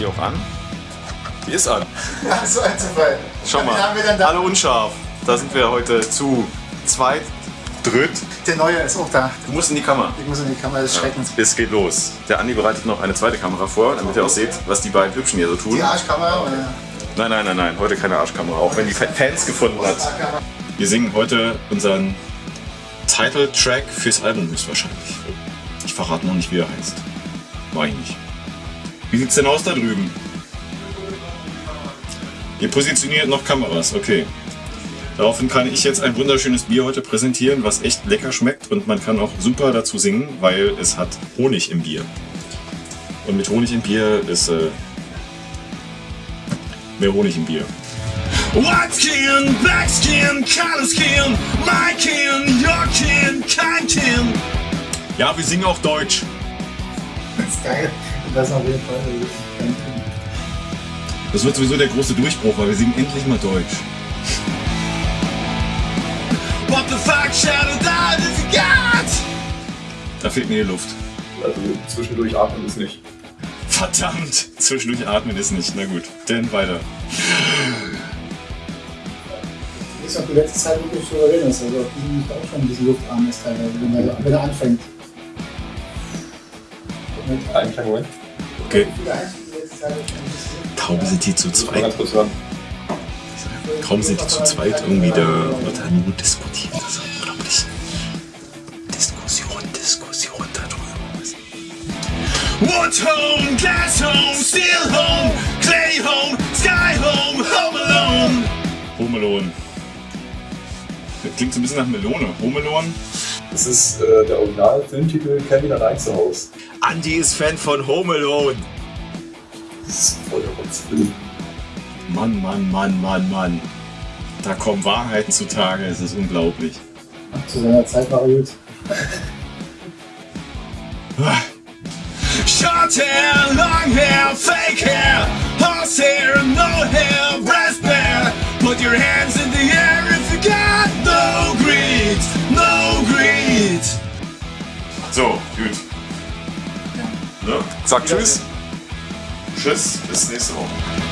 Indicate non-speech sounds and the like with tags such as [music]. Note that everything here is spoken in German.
die auch an? Die ist an. Ach, so ein Zufall. Schau mal, alle unscharf. Da sind wir heute zu zweit, dritt. Der neue ist auch da. Du musst in die Kamera. Ich muss in die Kamera des Schreckens. Es geht los. Der Andi bereitet noch eine zweite Kamera vor, damit ihr auch seht, was die beiden Hübschen hier so tun. Die Arschkamera oder? Nein, nein, nein, nein, heute keine Arschkamera, auch wenn die Fans gefunden hat. Wir singen heute unseren Title-Track fürs Album höchstwahrscheinlich. Ich verrate noch nicht, wie er heißt. War ich nicht. Wie sieht's denn aus da drüben? Ihr positioniert noch Kameras, okay. Daraufhin kann ich jetzt ein wunderschönes Bier heute präsentieren, was echt lecker schmeckt und man kann auch super dazu singen, weil es hat Honig im Bier. Und mit Honig im Bier ist äh, mehr Honig im Bier. White skin, black skin, color skin, my kin, your kin, kein kin. Ja, wir singen auch Deutsch. Das ist geil. Das auf jeden Fall. Das wird sowieso der große Durchbruch, weil wir singen endlich mal Deutsch. What the fuck, shadow if you got? Da fehlt mir die Luft. Also zwischendurch atmen ist nicht. Verdammt! Zwischendurch atmen ist nicht. Na gut, dann weiter. Ist auch die letzte Zeit wirklich souverän ist. Also, die auch schon ein bisschen luftarm ist teilweise, wenn er, wenn er anfängt. Einen kleinen Moment. Okay. Kaum sind die zu zweit. Kaum sind die zu zweit irgendwie, da wird da nur diskutiert. Das ist unglaublich. Diskussion, Diskussion darüber. Wood home, glass home, steel home, clay home, sky home, home alone. Home Alone. Das klingt so ein bisschen nach Melone. Home Alone? Das ist äh, der Original-Filmtitel Kevin allein zu Hause. Andy ist Fan von Home Alone. Das ist voll der. Mann, Mann, Mann, Mann, Mann. Da kommen Wahrheiten zutage, es ist unglaublich. Zu seiner Zeit war er gut. [laughs] Short hair, long hair, fake hair, horsehair, no hair, breast bare. Put your hands in the air So, gut. Ne? Sag Tschüss. Tschüss, bis nächste Woche.